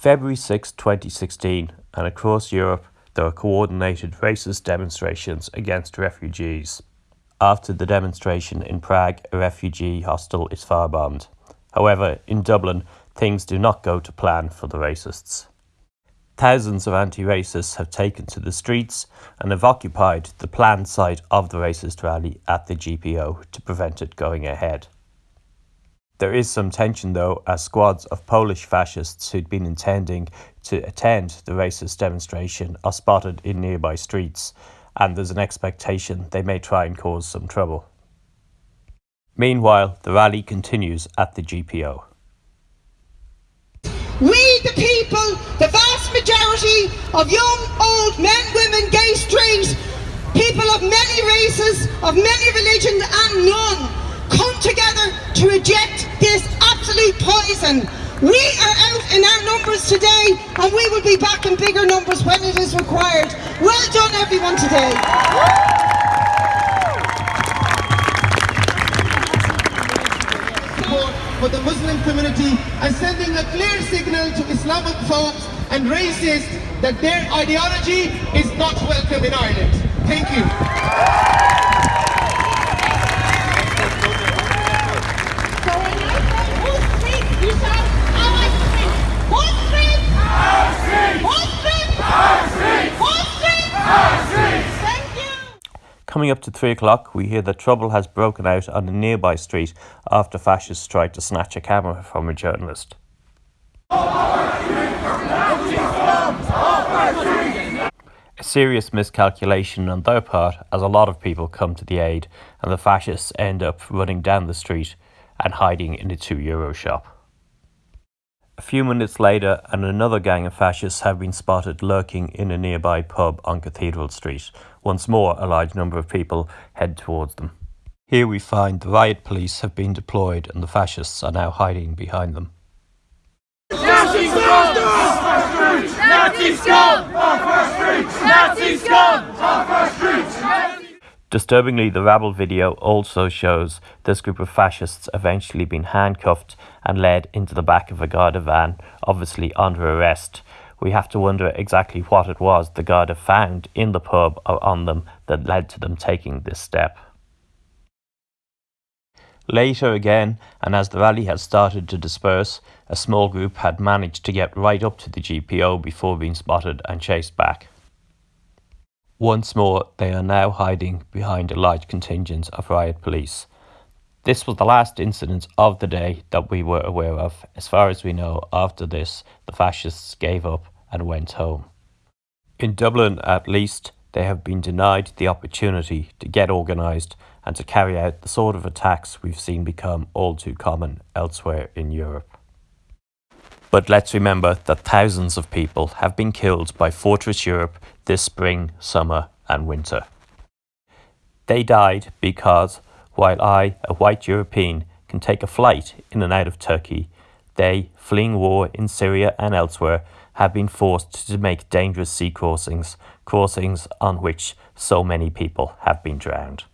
February 6, 2016, and across Europe there are coordinated racist demonstrations against refugees. After the demonstration in Prague, a refugee hostel is firebombed. However, in Dublin, things do not go to plan for the racists. Thousands of anti-racists have taken to the streets and have occupied the planned site of the racist rally at the GPO to prevent it going ahead. There is some tension though as squads of Polish fascists who'd been intending to attend the racist demonstration are spotted in nearby streets and there's an expectation they may try and cause some trouble. Meanwhile, the rally continues at the GPO. We, the people, the vast majority of young, old men, women, gay, straight, people of many races, of many religions and none, poison. We are out in our numbers today and we will be back in bigger numbers when it is required. Well done everyone today. for the Muslim community and sending a clear signal to Islamophobes and racists that their ideology is not welcome in Ireland. Thank you. Coming up to three o'clock, we hear that trouble has broken out on a nearby street after fascists tried to snatch a camera from a journalist. A serious miscalculation on their part as a lot of people come to the aid and the fascists end up running down the street and hiding in a two euro shop. A few minutes later and another gang of fascists have been spotted lurking in a nearby pub on Cathedral Street once more, a large number of people head towards them. Here we find the riot police have been deployed and the fascists are now hiding behind them. Nazi scum! Nazi scum! Nazi scum! Disturbingly, the rabble video also shows this group of fascists eventually being handcuffed and led into the back of a Garda van, obviously under arrest, we have to wonder exactly what it was the Garda found in the pub or on them that led to them taking this step. Later again, and as the rally had started to disperse, a small group had managed to get right up to the GPO before being spotted and chased back. Once more, they are now hiding behind a large contingent of riot police. This was the last incident of the day that we were aware of. As far as we know, after this, the fascists gave up and went home. In Dublin, at least, they have been denied the opportunity to get organised and to carry out the sort of attacks we've seen become all too common elsewhere in Europe. But let's remember that thousands of people have been killed by Fortress Europe this spring, summer and winter. They died because while I, a white European, can take a flight in and out of Turkey, they, fleeing war in Syria and elsewhere, have been forced to make dangerous sea crossings, crossings on which so many people have been drowned.